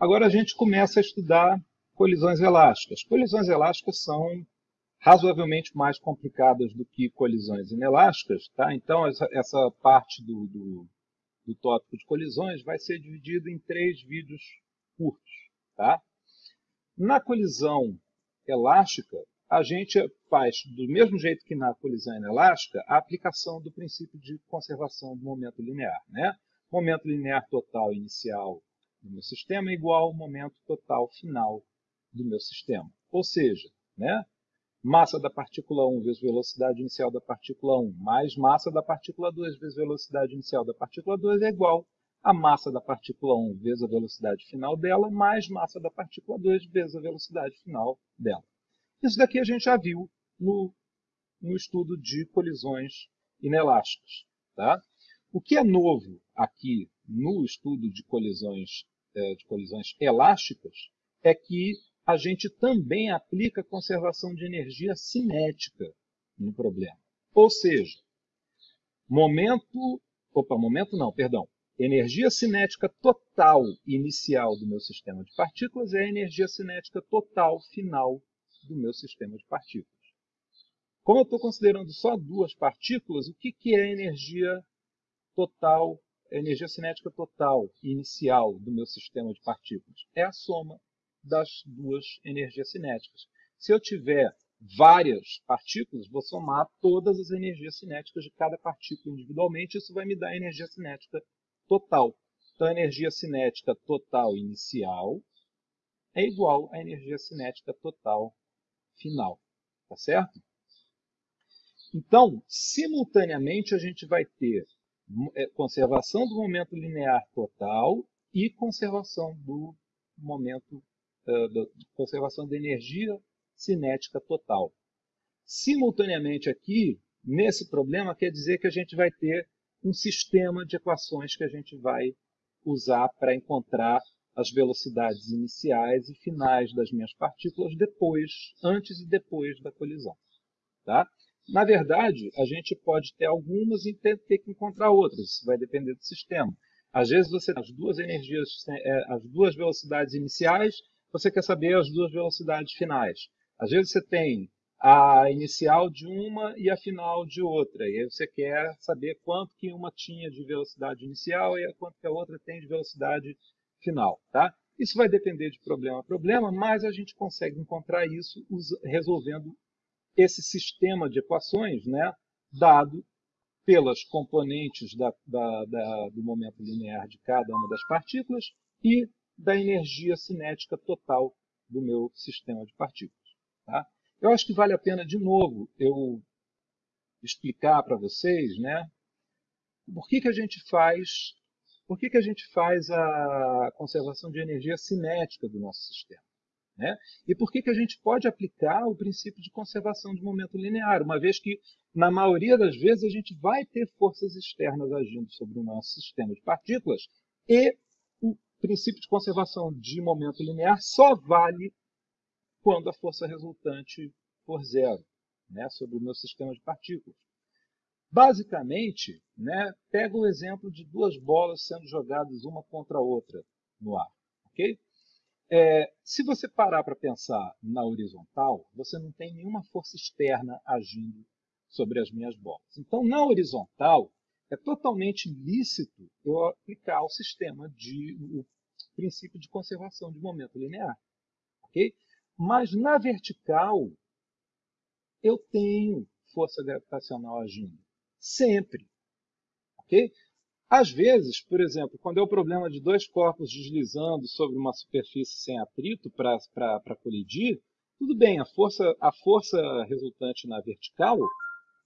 Agora a gente começa a estudar colisões elásticas. Colisões elásticas são razoavelmente mais complicadas do que colisões inelásticas. Tá? Então, essa, essa parte do, do, do, tópico de colisões vai ser dividida em três vídeos curtos. Tá? Na colisão elástica, a gente faz, do mesmo jeito que na colisão inelástica, a aplicação do princípio de conservação do momento linear. Né? Momento linear total inicial do meu sistema é igual ao momento total final do meu sistema. Ou seja, né, massa da partícula 1 vezes velocidade inicial da partícula 1 mais massa da partícula 2 vezes velocidade inicial da partícula 2 é igual a massa da partícula 1 vezes a velocidade final dela mais massa da partícula 2 vezes a velocidade final dela. Isso daqui a gente já viu no, no estudo de colisões inelásticas. Tá? O que é novo aqui no estudo de colisões, é, de colisões elásticas é que a gente também aplica conservação de energia cinética no problema. Ou seja, momento, opa, momento não, perdão, energia cinética total inicial do meu sistema de partículas é a energia cinética total final do meu sistema de partículas. Como eu estou considerando só duas partículas, o que, que é energia total, energia cinética total inicial do meu sistema de partículas? É a soma das duas energias cinéticas. Se eu tiver várias partículas, vou somar todas as energias cinéticas de cada partícula individualmente, isso vai me dar a energia cinética total. Então, a energia cinética total inicial é igual à energia cinética total final. Tá certo? Então, simultaneamente, a gente vai ter conservação do momento linear total e conservação do momento uh, da conservação da energia cinética total. Simultaneamente aqui, nesse problema, quer dizer que a gente vai ter um sistema de equações que a gente vai usar para encontrar as velocidades iniciais e finais das minhas partículas depois, antes e depois da colisão. Tá? Na verdade, a gente pode ter algumas e ter, que encontrar outras. Isso vai depender do sistema. Às vezes você tem as duas energias, é, as duas velocidades iniciais, você quer saber as duas velocidades finais. Às vezes você tem a inicial de uma e a final de outra. E aí você quer saber quanto que uma tinha de velocidade inicial e quanto que a outra tem de velocidade final. Tá? Isso vai depender de problema a problema, mas a gente consegue encontrar isso resolvendo esse sistema de equações né, dado pelas componentes da, da, da, do momento linear de cada uma das partículas e da energia cinética total do meu sistema de partículas. Tá? Eu acho que vale a pena, de novo, eu explicar para vocês né, por que, que a gente faz por que, que a gente faz a conservação de energia cinética do nosso sistema. Né? E por que, que a gente pode aplicar o princípio de conservação de momento linear, uma vez que, na maioria das vezes, a gente vai ter forças externas agindo sobre o nosso sistema de partículas e o princípio de conservação de momento linear só vale quando a força resultante for zero né, sobre o meu sistema de partículas. Basicamente, né, pega o exemplo de duas bolas sendo jogadas uma contra a outra no ar. Okay? É, se você parar para pensar na horizontal, você não tem nenhuma força externa agindo sobre as minhas bolas. Então, na horizontal, é totalmente lícito eu aplicar o sistema de o princípio de conservação de momento linear. Okay? Mas na vertical, eu tenho força gravitacional agindo. Sempre. Okay? Às vezes, por exemplo, quando é o problema de dois corpos deslizando sobre uma superfície sem atrito para colidir, tudo bem, a força, a força resultante na vertical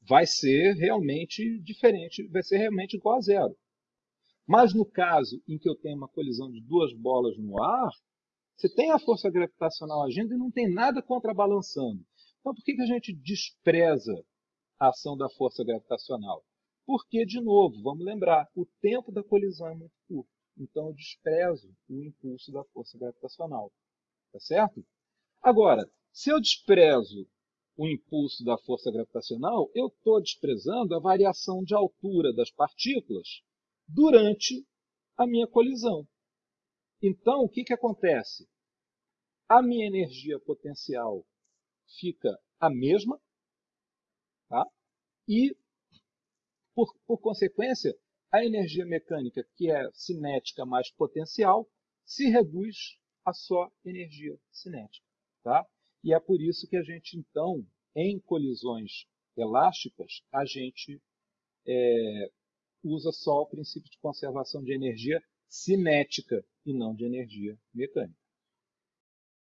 vai ser realmente diferente, vai ser realmente igual a zero. Mas no caso em que eu tenho uma colisão de duas bolas no ar, você tem a força gravitacional agindo e não tem nada contrabalançando. Então por que, que a gente despreza a ação da força gravitacional? Porque, de novo, vamos lembrar, o tempo da colisão é muito curto. Então, eu desprezo o impulso da força gravitacional. Tá certo? Agora, se eu desprezo o impulso da força gravitacional, eu estou desprezando a variação de altura das partículas durante a minha colisão. Então, o que, que acontece? A minha energia potencial fica a mesma, tá? e, por, por consequência, a energia mecânica, que é cinética mais potencial, se reduz a só energia cinética. Tá? E é por isso que a gente, então, em colisões elásticas, a gente é, usa só o princípio de conservação de energia cinética e não de energia mecânica.